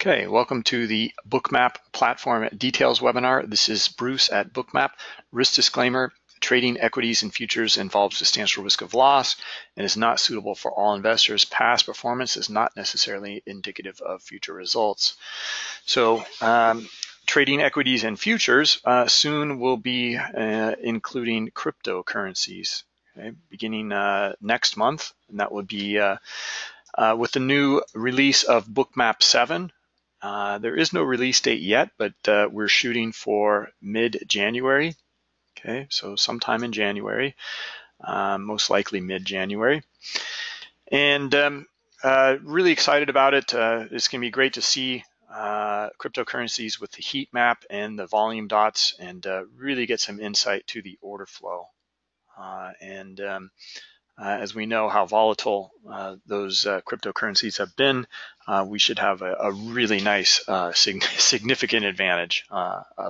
Okay, welcome to the Bookmap Platform Details webinar. This is Bruce at Bookmap. Risk disclaimer, trading equities and futures involves substantial risk of loss and is not suitable for all investors. Past performance is not necessarily indicative of future results. So um, trading equities and futures uh, soon will be uh, including cryptocurrencies, okay, beginning uh, next month, and that would be uh, uh, with the new release of Bookmap 7, uh, there is no release date yet, but uh, we're shooting for mid-January. Okay, so sometime in January, um, most likely mid-January. And um, uh, really excited about it. Uh, it's going to be great to see uh, cryptocurrencies with the heat map and the volume dots and really get some insight to the order flow. and um, uh, as we know how volatile uh, those uh, cryptocurrencies have been, we should have a, a really nice sig significant advantage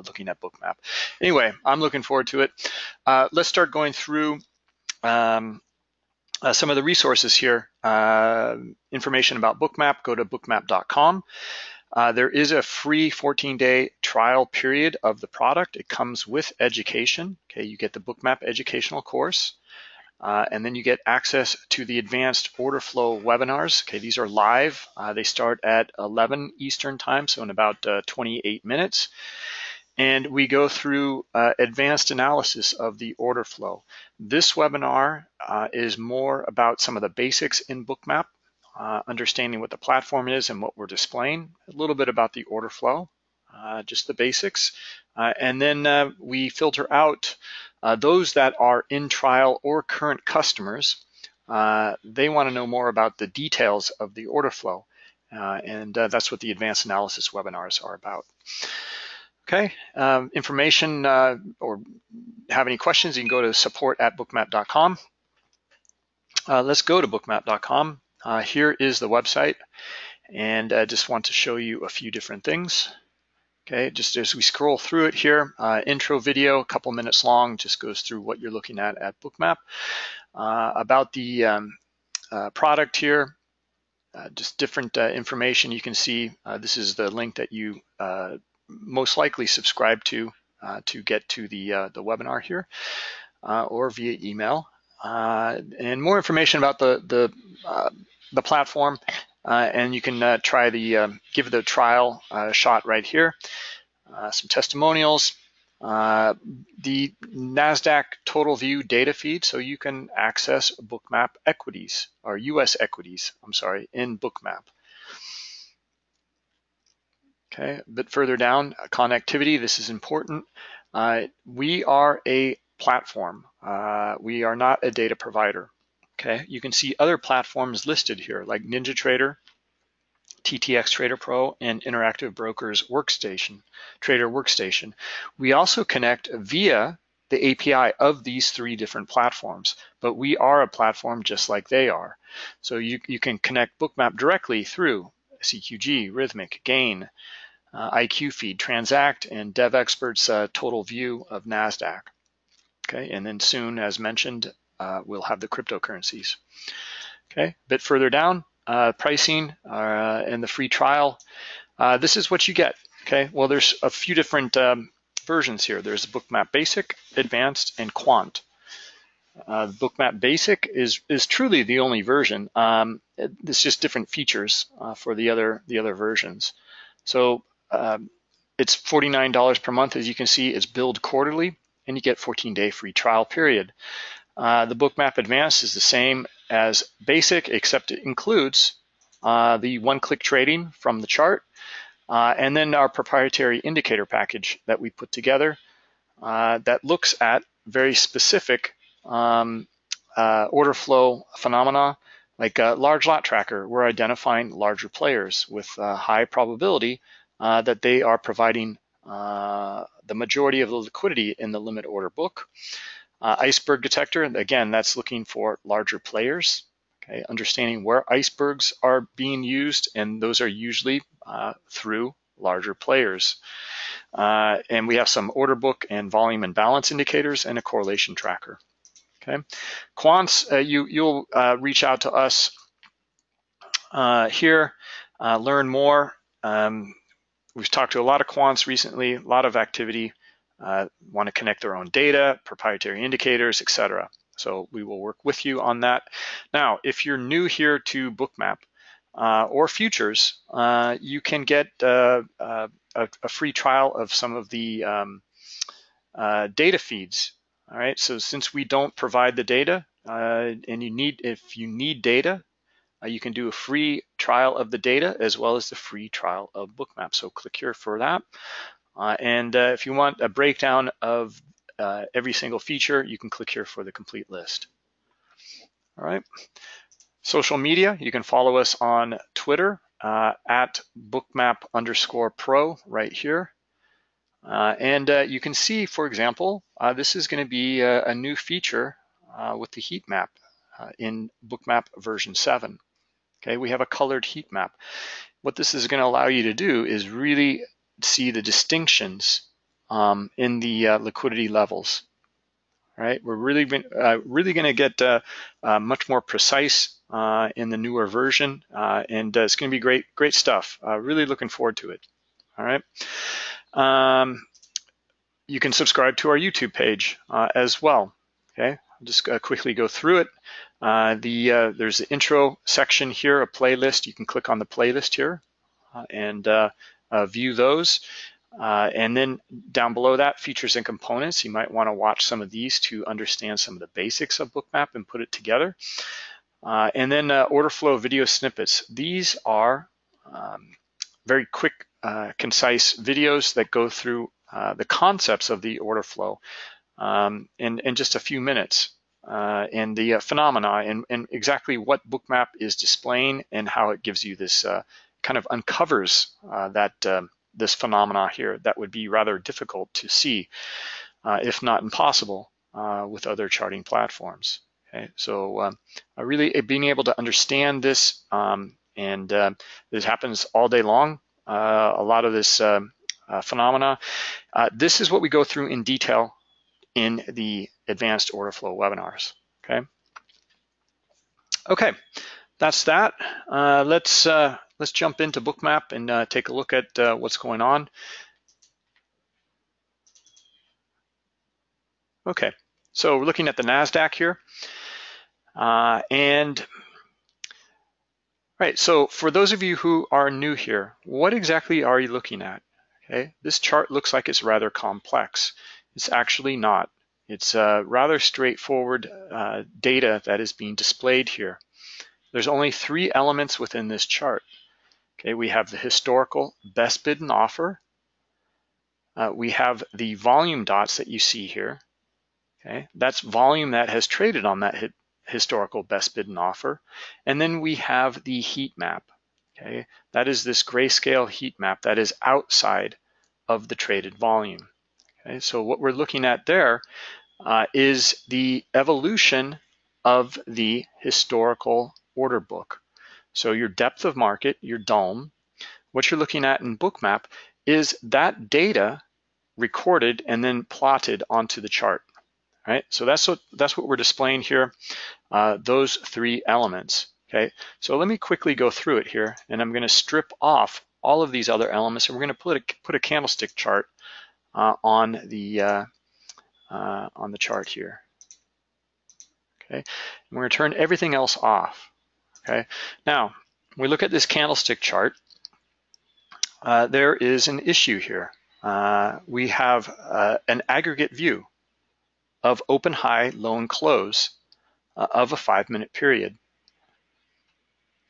looking at Bookmap. Anyway, I'm looking forward to it. let's start going through um, uh, some of the resources here. Uh, information about Bookmap, go to bookmap.com. Uh, there is a free 14-day trial period of the product. It comes with education. Okay, you get the Bookmap educational course. Uh, and then you get access to the advanced order flow webinars. Okay, these are live. Uh, they start at 11 Eastern time, so in about uh, 28 minutes. And we go through uh, advanced analysis of the order flow. This webinar uh, is more about some of the basics in Bookmap, uh, understanding what the platform is and what we're displaying, a little bit about the order flow, just the basics. and then we filter out those that are in trial or current customers, uh, they want to know more about the details of the order flow. Uh, and uh, that's what the advanced analysis webinars are about. Okay, um, information uh, or have any questions, you can go to support at bookmap.com. Uh, let's go to bookmap.com. here is the website. And I just want to show you a few different things. Okay, just as we scroll through it here, uh, intro video, a couple minutes long, just goes through what you're looking at at Bookmap. Uh, about the um, uh, product here, uh, just different uh, information you can see. Uh, this is the link that you most likely subscribe to to get to the, the webinar here or via email. and more information about the, the, the platform and you can uh, try the, um, give the trial uh, shot right here. some testimonials, the NASDAQ total view data feed, so you can access Bookmap equities, or US equities, I'm sorry, in Bookmap. Okay, a bit further down, connectivity, this is important. Uh, we are a platform. Uh, we are not a data provider. Okay, you can see other platforms listed here like NinjaTrader, TTX Trader Pro, and Interactive Brokers Workstation, Trader Workstation. We also connect via the API of these three different platforms, but we are a platform just like they are. So you, you can connect Bookmap directly through CQG, Rithmic, Gain, uh, IQ Feed, Transact, and DevExpert's uh, total view of NASDAQ. Okay, and then soon, as mentioned, uh, we'll have the cryptocurrencies. Okay, a bit further down, uh, pricing uh, and the free trial. Uh, this is what you get. Okay, well, there's a few different um, versions here. There's Bookmap Basic, Advanced, and Quant. Uh, Bookmap Basic is is truly the only version. Um, it, it's just different features uh, for the other the other versions. So um, it's $49 per month. As you can see, it's billed quarterly, and you get 14-day free trial period. Uh, the Bookmap Advanced is the same as Basic, except it includes uh, the one-click trading from the chart, uh, and then our proprietary indicator package that we put together uh, that looks at very specific um, uh, order flow phenomena, like a large lot tracker. We're identifying larger players with a high probability that they are providing the majority of the liquidity in the limit order book. Uh, iceberg detector, again, that's looking for larger players, okay, understanding where icebergs are being used, and those are usually uh, through larger players. Uh, and we have some order book and volume and balance indicators and a correlation tracker. Okay, quants, uh, you, you'll uh, reach out to us uh, here, learn more um, we've talked to a lot of quants recently, a lot of activity, want to connect their own data, proprietary indicators, etc. So we will work with you on that. Now, if you're new here to Bookmap uh, or futures, uh, you can get uh, uh, a, a, free trial of some of the um, uh, data feeds. All right, so since we don't provide the data, and you need if you need data, you can do a free trial of the data as well as the free trial of Bookmap. So click here for that. And if you want a breakdown of uh, every single feature, you can click here for the complete list. All right. Social media, you can follow us on Twitter uh, at bookmap underscore pro right here. Uh, and uh, you can see, for example, uh, this is going to be a, a, new feature uh, with the heat map in bookmap version 7. Okay, we have a colored heat map. What this is going to allow you to do is really see the distinctions um, in the uh, liquidity levels. Right, we're really uh, really going to get uh, uh, much more precise uh, in the newer version, and it's going to be great great stuff. really looking forward to it. All right. Um, you can subscribe to our YouTube page as well. Okay, I'll just quickly go through it. Uh, the uh, there's the intro section here, a playlist. You can click on the playlist here uh, and view those. Uh, and then down below that, features and components. You might want to watch some of these to understand some of the basics of Bookmap and put it together. Uh, and then uh, order flow video snippets. These are um, very quick, uh, concise videos that go through uh, the concepts of the order flow um, in, in just a few minutes. Uh, and the phenomena and, and, exactly what Bookmap is displaying and how it gives you this kind of uncovers that um, this phenomena here that would be rather difficult to see, uh, if not impossible, uh, with other charting platforms. Okay, so um, really being able to understand this, um, and uh, this happens all day long. Uh, a lot of this um, uh, phenomena. Uh, this is what we go through in detail in the advanced order flow webinars. Okay. Okay, that's that. let's let's jump into Bookmap and uh, take a look at uh, what's going on. Okay, so we're looking at the NASDAQ here. Uh, and right, so for those of you who are new here, what exactly are you looking at? Okay, this chart looks like it's rather complex. It's actually not. It's uh, rather straightforward uh, data that is being displayed here. There's only three elements within this chart. Okay, we have the historical best bid and offer. Uh, we have the volume dots that you see here. Okay, that's volume that has traded on that historical best bid and offer. And then we have the heat map. Okay, that is this grayscale heat map that is outside of the traded volume. Okay, so what we're looking at there uh, is the evolution of the historical order book. So your depth of market, your DOM, what you're looking at in Bookmap is that data recorded and then plotted onto the chart. Right, so that's what that's what we're displaying here. Uh, those three elements. Okay, so let me quickly go through it here, and I'm going to strip off all of these other elements, and we're going to put a put a candlestick chart uh, on the uh, uh on the chart here. Okay, and we're going to turn everything else off. Okay, now we look at this candlestick chart. Uh, there is an issue here. Uh, we have uh, an aggregate view of open, high, low, and close uh, of a five minute period.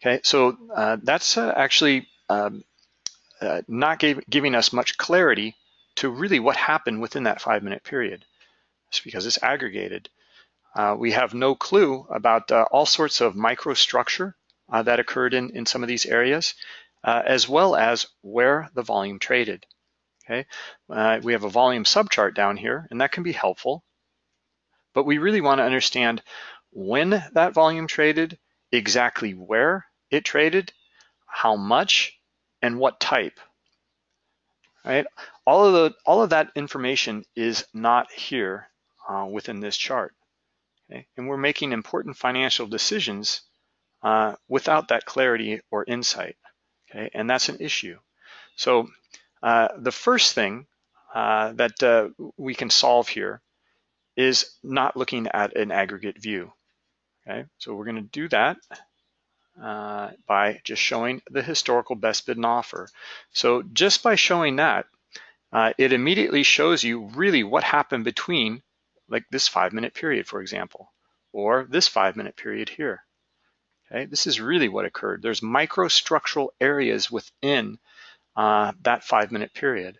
Okay, so uh, that's uh, actually um, not gave, giving us much clarity to really what happened within that five minute period. It's because it's aggregated. Uh, we have no clue about uh, all sorts of microstructure uh, that occurred in, in some of these areas, uh, as well as where the volume traded. Okay, uh, we have a volume subchart down here, and that can be helpful. But we really want to understand when that volume traded, exactly where it traded, how much, and what type. Right? All of the all of that information is not here within this chart. Okay? And we're making important financial decisions uh, without that clarity or insight. Okay? And that's an issue. So uh, the first thing uh, that uh, we can solve here is not looking at an aggregate view. Okay, so we're going to do that uh, by just showing the historical best bid and offer. So just by showing that, uh, it immediately shows you really what happened between like this five minute period, for example, or this five minute period here. Okay, this is really what occurred. There's microstructural areas within uh, that five minute period.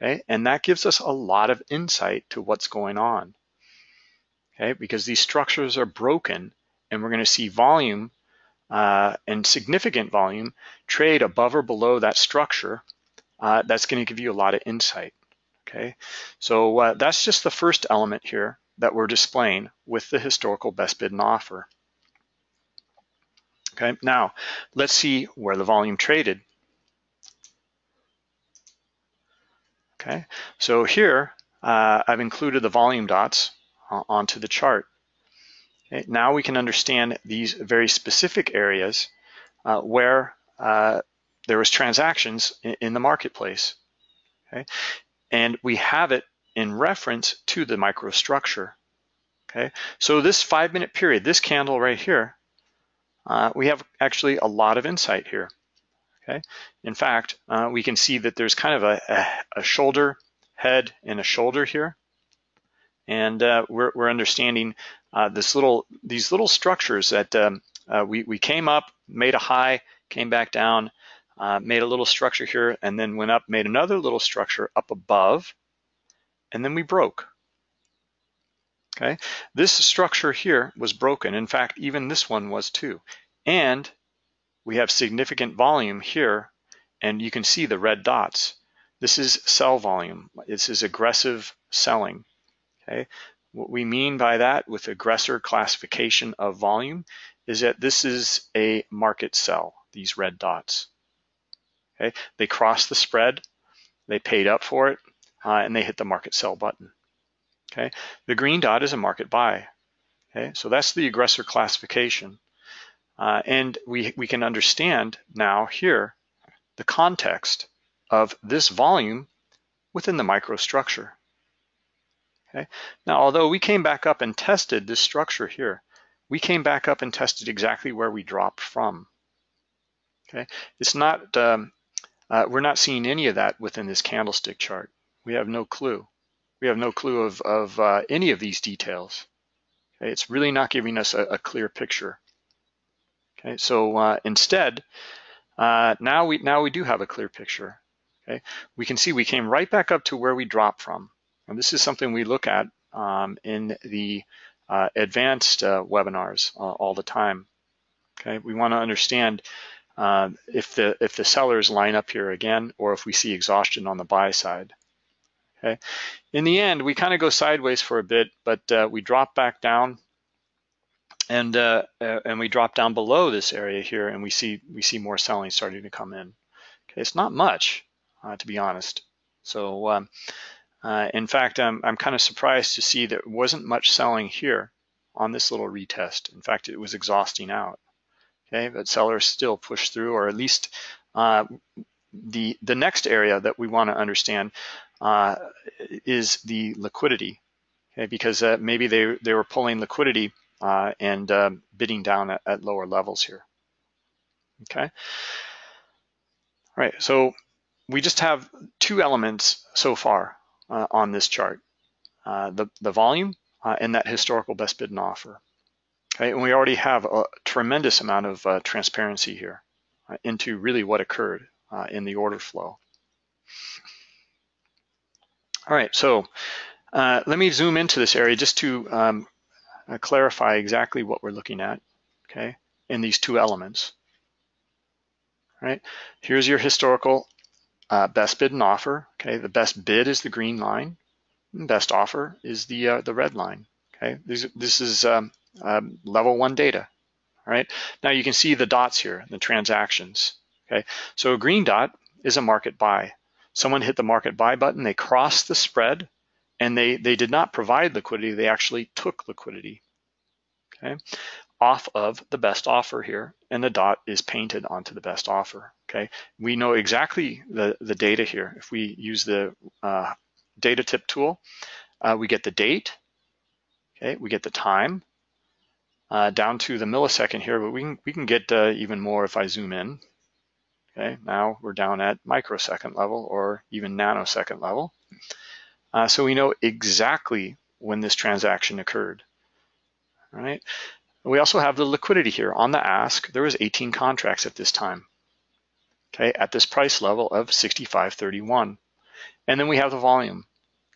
Okay, and that gives us a lot of insight to what's going on. Okay, because these structures are broken and we're going to see volume uh, and significant volume trade above or below that structure. Uh, that's going to give you a lot of insight. Okay, so uh, that's just the first element here that we're displaying with the historical best bid and offer. Okay, now let's see where the volume traded. Okay, so here uh, I've included the volume dots uh, onto the chart. Okay, now we can understand these very specific areas uh, where uh, there was transactions in, in the marketplace. Okay, and we have it in reference to the microstructure. Okay, so this five minute period, this candle right here, uh, we have actually a lot of insight here. Okay, in fact, uh, we can see that there's kind of a, a, a shoulder, head, and a shoulder here, and uh, we're, we're, understanding uh, this little these little structures that um, uh, we we came up, made a high, came back down, uh, made a little structure here, and then went up, made another little structure up above, and then we broke. Okay, this structure here was broken. In fact, even this one was too. And we have significant volume here, and you can see the red dots. This is sell volume. This is aggressive selling. Okay, what we mean by that with aggressor classification of volume is that this is a market sell, these red dots. Okay, they crossed the spread, they paid up for it, uh, and they hit the market sell button. Okay, the green dot is a market buy. Okay, so that's the aggressor classification. Uh, and we, we can understand now here the context of this volume within the microstructure. Okay. Now, although we came back up and tested this structure here, we came back up and tested exactly where we dropped from. Okay, it's not um, uh, we're not seeing any of that within this candlestick chart. We have no clue. We have no clue of, of uh, any of these details. Okay, it's really not giving us a, a clear picture. Okay, so uh, instead, uh, now we now we do have a clear picture. Okay, we can see we came right back up to where we dropped from, and this is something we look at um, in the uh, advanced uh, webinars all the time. Okay, we want to understand uh, if the if the sellers line up here again, or if we see exhaustion on the buy side. Okay, in the end, we kind of go sideways for a bit, but we drop back down and uh, uh, and we drop down below this area here and we see we see more selling starting to come in. Okay, it's not much, uh, to be honest. So um, uh, in fact, I'm, I'm kind of surprised to see there wasn't much selling here on this little retest. In fact, it was exhausting out. Okay, but sellers still push through, or at least uh, the the next area that we want to understand uh, is the liquidity. Okay, because maybe they they were pulling liquidity uh, and uh, bidding down at, at, lower levels here. Okay. All right, so we just have two elements so far uh, on this chart, uh, the, the volume uh, and that historical best bid and offer. Okay, and we already have a tremendous amount of uh, transparency here into really what occurred in the order flow. All right, so uh, let me zoom into this area just to um, uh, clarify exactly what we're looking at, okay, in these two elements. Right, here's your historical uh, best bid and offer. Okay, the best bid is the green line, best offer is the uh, the red line. Okay, this, this is um, um, level one data. All right, now you can see the dots here, the transactions. Okay, so a green dot is a market buy. Someone hit the market buy button, they crossed the spread, and they, they did not provide liquidity, they actually took liquidity. Okay. off of the best offer here, and the dot is painted onto the best offer, okay? We know exactly the, the data here. If we use the uh, data tip tool, uh, we get the date, okay? We get the time, uh, down to the millisecond here, but we can, we can get uh, even more if I zoom in. Okay, now we're down at microsecond level or even nanosecond level. Uh, so we know exactly when this transaction occurred. All right. We also have the liquidity here on the ask. There was 18 contracts at this time. Okay, at this price level of 65.31. And then we have the volume,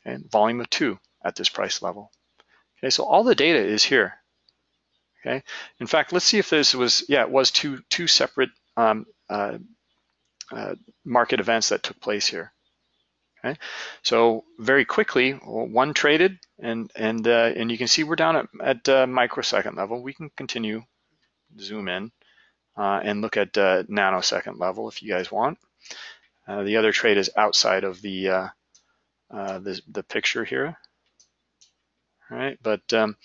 okay, volume of two at this price level. Okay, so all the data is here. Okay. In fact, let's see if this was, yeah, it was two, two separate um, uh, uh, market events that took place here. Okay. So very quickly, one traded and and uh, and you can see we're down at, at uh, microsecond level. We can continue zoom in uh, and look at uh, nanosecond level if you guys want. The other trade is outside of the the, the picture here. All right, but um,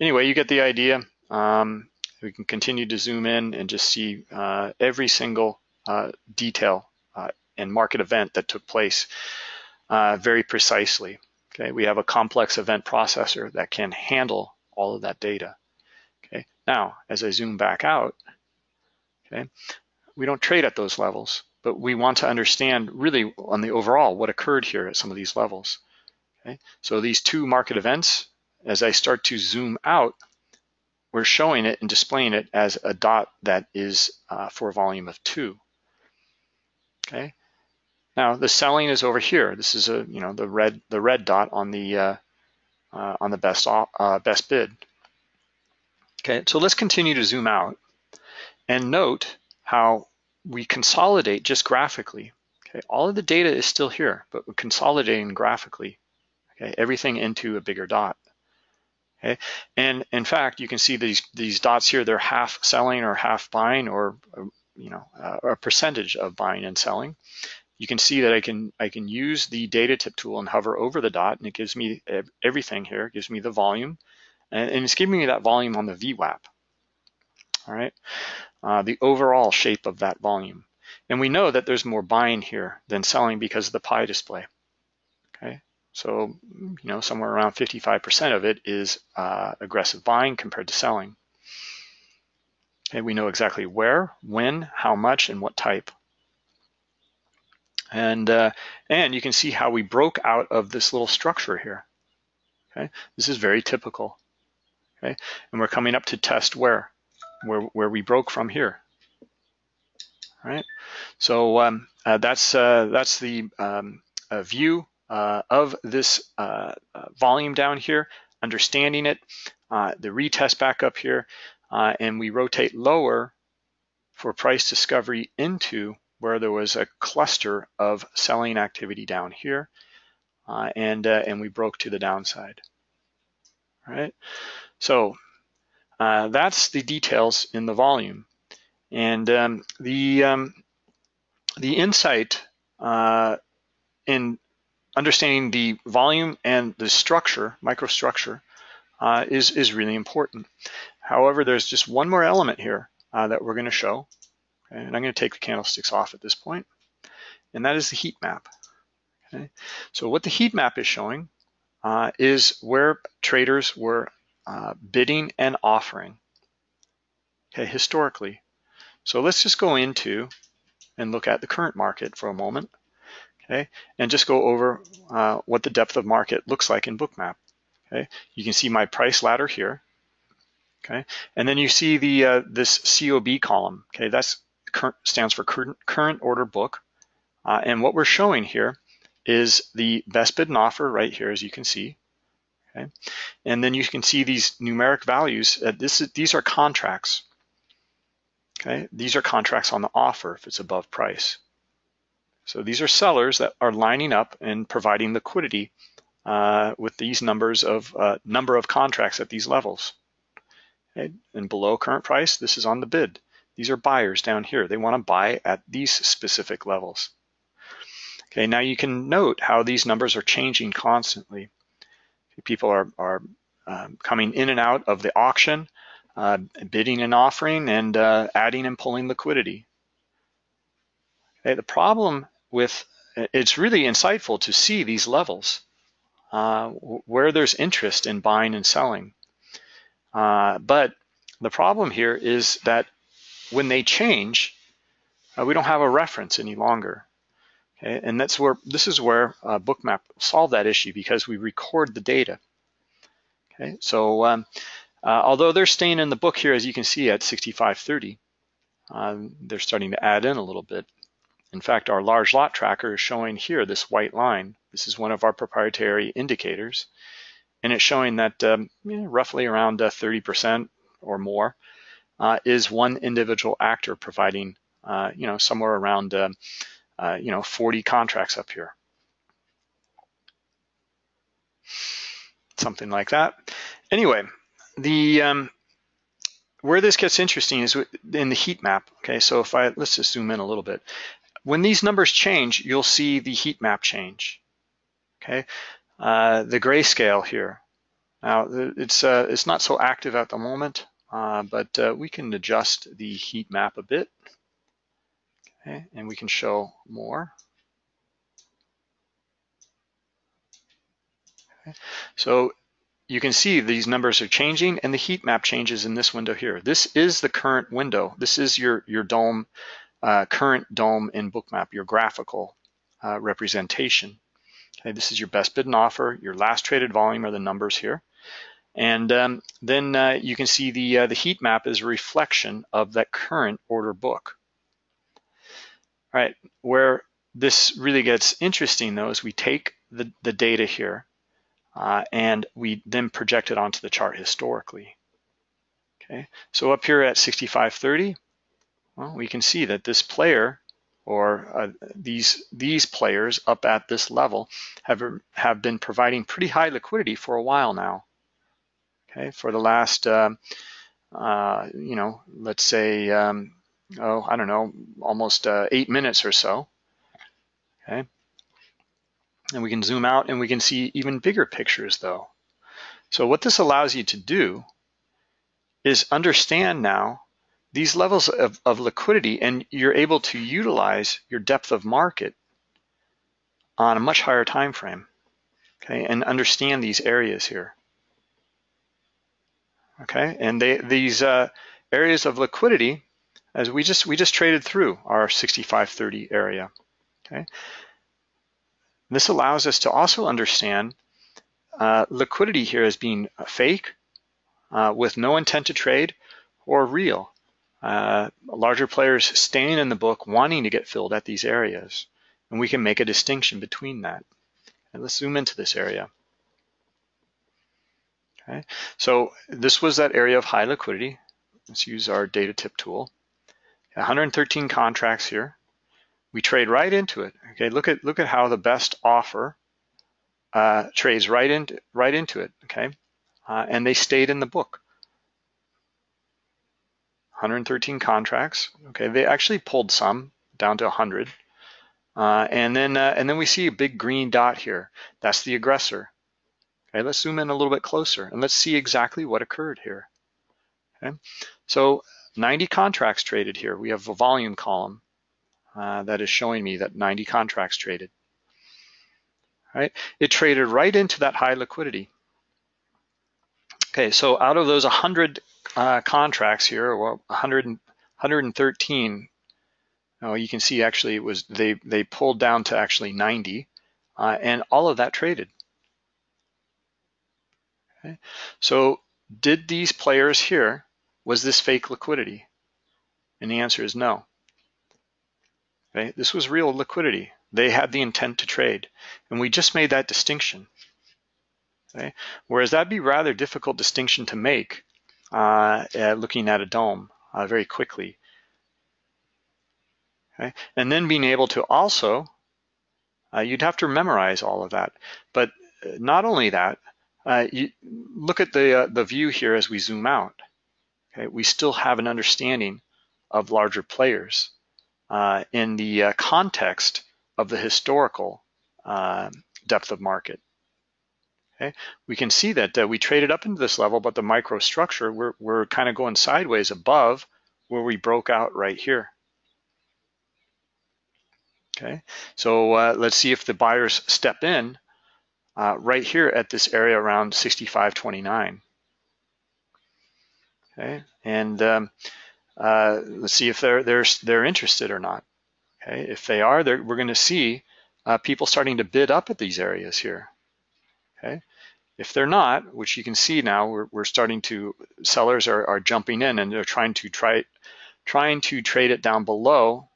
anyway, you get the idea. Um, we can continue to zoom in and just see uh, every single uh, detail uh, and market event that took place uh, very precisely. Okay, we have a complex event processor that can handle all of that data. Okay, now as I zoom back out, okay, we don't trade at those levels, but we want to understand really on the overall what occurred here at some of these levels. Okay, so these two market events, as I start to zoom out, we're showing it and displaying it as a dot that is uh, for a volume of two. Okay. Now the selling is over here. This is a you know the red the red dot on the uh, uh, on the best uh, best bid. Okay. So let's continue to zoom out and note how we consolidate just graphically. Okay. All of the data is still here, but we're consolidating graphically. Okay. Everything into a bigger dot. Okay, and in fact, you can see these these dots here. They're half selling or half buying, or you know, uh, a percentage of buying and selling. You can see that I can I can use the data tip tool and hover over the dot, and it gives me everything here. It gives me the volume, and, and it's giving me that volume on the VWAP. All right, uh, the overall shape of that volume, and we know that there's more buying here than selling because of the pie display. So, you know, somewhere around 55% of it is uh, aggressive buying compared to selling. And we know exactly where, when, how much, and what type. And, uh, and you can see how we broke out of this little structure here. Okay, this is very typical. Okay, and we're coming up to test where, where, where we broke from here. All right, so um, uh, that's uh, that's the um, view uh, of this uh, uh, volume down here, understanding it, uh, the retest back up here, uh, and we rotate lower for price discovery into where there was a cluster of selling activity down here, and, and we broke to the downside. All right, so that's the details in the volume. And um, the, um, the insight uh, in understanding the volume and the structure, microstructure, uh, is, is really important. However, there's just one more element here uh, that we're going to show. Okay? And I'm going to take the candlesticks off at this point, and that is the heat map. Okay? So what the heat map is showing uh, is where traders were uh, bidding and offering okay, historically. So let's just go into and look at the current market for a moment okay? And just go over uh, what the depth of market looks like in Bookmap, okay? You can see my price ladder here, okay? And then you see the uh, this COB column, okay? That stands for current, current order book. Uh, and what we're showing here is the best bid and offer right here, as you can see, okay? And then you can see these numeric values. Uh, this is, these are contracts, okay? These are contracts on the offer if it's above price. So these are sellers that are lining up and providing liquidity uh, with these numbers of uh, number of contracts at these levels. Okay? And below current price, this is on the bid. These are buyers down here. They want to buy at these specific levels. Okay, now you can note how these numbers are changing constantly. People are, are um, coming in and out of the auction. uh, bidding and offering and uh, adding and pulling liquidity. Okay, the problem with, it's really insightful to see these levels uh, where there's interest in buying and selling. Uh, but the problem here is that when they change, uh, we don't have a reference any longer. Okay, and that's where this is where uh, Bookmap solved that issue because we record the data. Okay, so um, uh, although they're staying in the book here, as you can see at 6530, um, they're starting to add in a little bit. In fact, our large lot tracker is showing here this white line. This is one of our proprietary indicators, and it's showing that um, know, roughly around 30% uh, or more uh, is one individual actor providing, uh, you know, somewhere around, uh, uh you know, 40 contracts up here. Something like that. Anyway, the um, where this gets interesting is in the heat map. Okay, so if I let's just zoom in a little bit. When these numbers change, you'll see the heat map change. Okay, uh, the grayscale here. Now it's uh, it's not so active at the moment, uh, but uh, we can adjust the heat map a bit. Okay, and we can show more. Okay. So you can see these numbers are changing and the heat map changes in this window here. This is the current window. This is your, your DOM, uh, current DOM in Bookmap, your graphical uh, representation. Okay, this is your best bid and offer. Your last traded volume are the numbers here. And um, then uh, you can see the, uh, the heat map is a reflection of that current order book. All right, where this really gets interesting though is we take the, the data here uh, and we then project it onto the chart historically. Okay, so up here at 6530, well, we can see that this player or uh, these these players up at this level have have been providing pretty high liquidity for a while now. Okay, for the last um, uh, you know let's say um, oh I don't know almost uh, eight minutes or so. Okay, and we can zoom out and we can see even bigger pictures though. So what this allows you to do is understand now these levels of, of liquidity and you're able to utilize your depth of market on a much higher time frame, okay, and understand these areas here. Okay, and they, these uh, areas of liquidity, as we just we just traded through our 6530 area. Okay, this allows us to also understand uh, liquidity here as being fake, uh, with no intent to trade, or real. Uh, larger players staying in the book wanting to get filled at these areas. And we can make a distinction between that. And let's zoom into this area. Okay, so this was that area of high liquidity. Let's use our data tip tool. 113 contracts here we trade right into it. Okay, look at look at how the best offer uh, trades right into right into it. Okay, uh, and they stayed in the book. 113 contracts. Okay, they actually pulled some down to 100, uh, and then uh, and then we see a big green dot here. That's the aggressor. Okay, let's zoom in a little bit closer and let's see exactly what occurred here. Okay, so 90 contracts traded here. We have a volume column uh, that is showing me that 90 contracts traded. Right? It traded right into that high liquidity. Okay, so out of those 100 uh, contracts here, well, 100, 113, oh, you can see actually it was they they pulled down to actually 90, uh, and all of that traded. Okay, so did these players here was this fake liquidity? And the answer is no. Okay? This was real liquidity. They had the intent to trade. And we just made that distinction. Okay? Whereas that'd be rather difficult distinction to make uh, uh, looking at a DOM uh, very quickly. Okay? And then being able to also, uh, you'd have to memorize all of that. But uh, not only that, uh, you look at the, the view here as we zoom out. Okay? We still have an understanding of larger players uh, in the uh, context of the historical uh, depth of market. Okay, we can see that uh, we traded up into this level, but the microstructure, we're, we're kind of going sideways above where we broke out right here. Okay, so uh, let's see if the buyers step in uh, right here at this area around 65.29. Okay, and um, uh, let's see if they're they're they're interested or not. Okay, if they are, we're going to see uh, people starting to bid up at these areas here. Okay, if they're not, which you can see now, we're, we're starting to sellers are, are jumping in and they're trying to try trying to trade it down below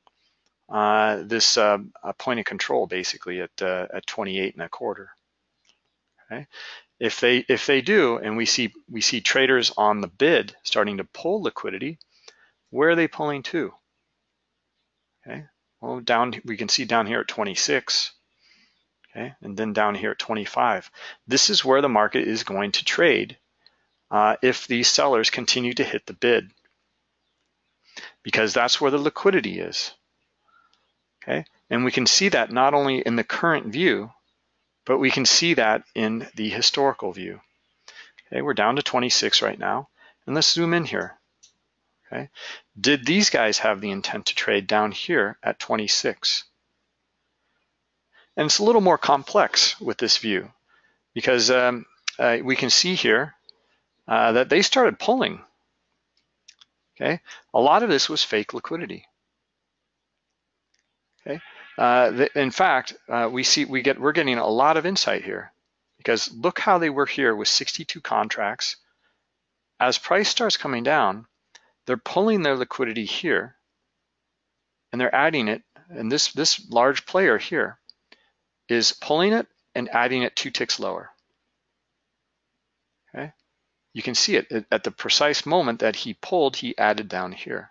uh, this uh, point of control, basically at uh, at 28 and a quarter. Okay, if they if they do, and we see we see traders on the bid starting to pull liquidity, where are they pulling to? Okay, well down we can see down here at 26. Okay, and then down here at 25. This is where the market is going to trade uh, if these sellers continue to hit the bid, because that's where the liquidity is. Okay, and we can see that not only in the current view, but we can see that in the historical view. Okay, we're down to 26 right now. And let's zoom in here. Okay, did these guys have the intent to trade down here at 26? And it's a little more complex with this view because um, uh, we can see here uh, that they started pulling. Okay, a lot of this was fake liquidity. Okay, uh, in fact, uh, we see we get we're getting a lot of insight here because look how they were here with 62 contracts. As price starts coming down, they're pulling their liquidity here and they're adding it. And this this large player here is pulling it and adding it two ticks lower. Okay, you can see it at the precise moment that he pulled, he added down here.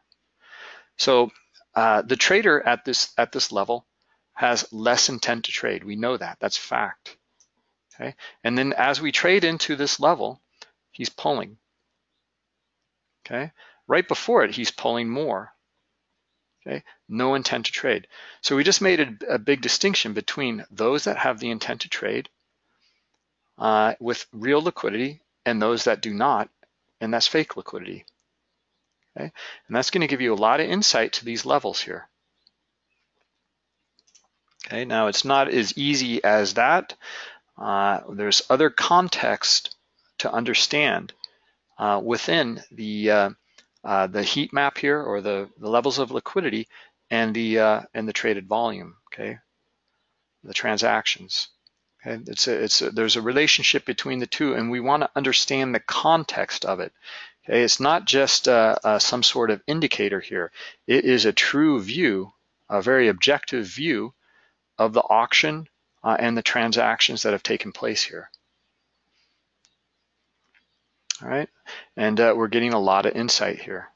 So uh, the trader at this at this level has less intent to trade. We know that, that's fact. Okay, and then as we trade into this level, he's pulling. Okay, right before it, he's pulling more. Okay, no intent to trade. So we just made a, a big distinction between those that have the intent to trade uh, with real liquidity and those that do not, and that's fake liquidity. Okay, and that's going to give you a lot of insight to these levels here. Okay, now it's not as easy as that. Uh, there's other context to understand uh, within the uh, uh, the heat map here or the, the levels of liquidity and the uh, and the traded volume. Okay, the transactions. Okay, it's a, it's a, there's a relationship between the two, and we want to understand the context of it. Okay, it's not just uh, some sort of indicator here. It is a true view, a very objective view of the auction uh, and the transactions that have taken place here. All right, and uh, we're getting a lot of insight here.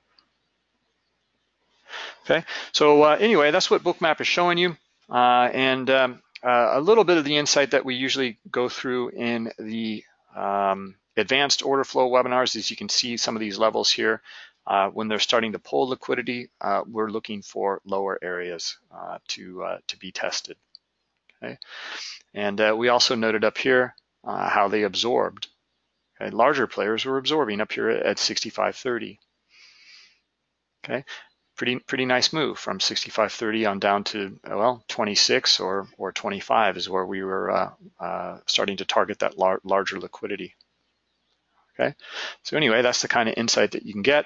Okay, so uh, anyway, that's what Bookmap is showing you, uh, and um, uh, a little bit of the insight that we usually go through in the um, advanced order flow webinars, as you can see some of these levels here. Uh, when they're starting to pull liquidity, uh, we're looking for lower areas to, to be tested. Okay? And we also noted up here how they absorbed. Okay? Larger players were absorbing up here at 65.30. Okay, pretty pretty nice move from 65.30 on down to well 26 or or 25 is where we were uh, uh, starting to target that lar larger liquidity. Okay, so anyway, that's the kind of insight that you can get.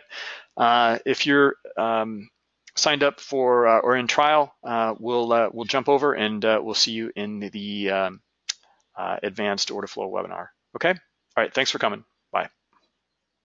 Uh, if you're um, signed up for uh, or in trial, uh, we'll uh, we'll jump over and uh, we'll see you in the um, uh, advanced order flow webinar. Okay. All right. Thanks for coming.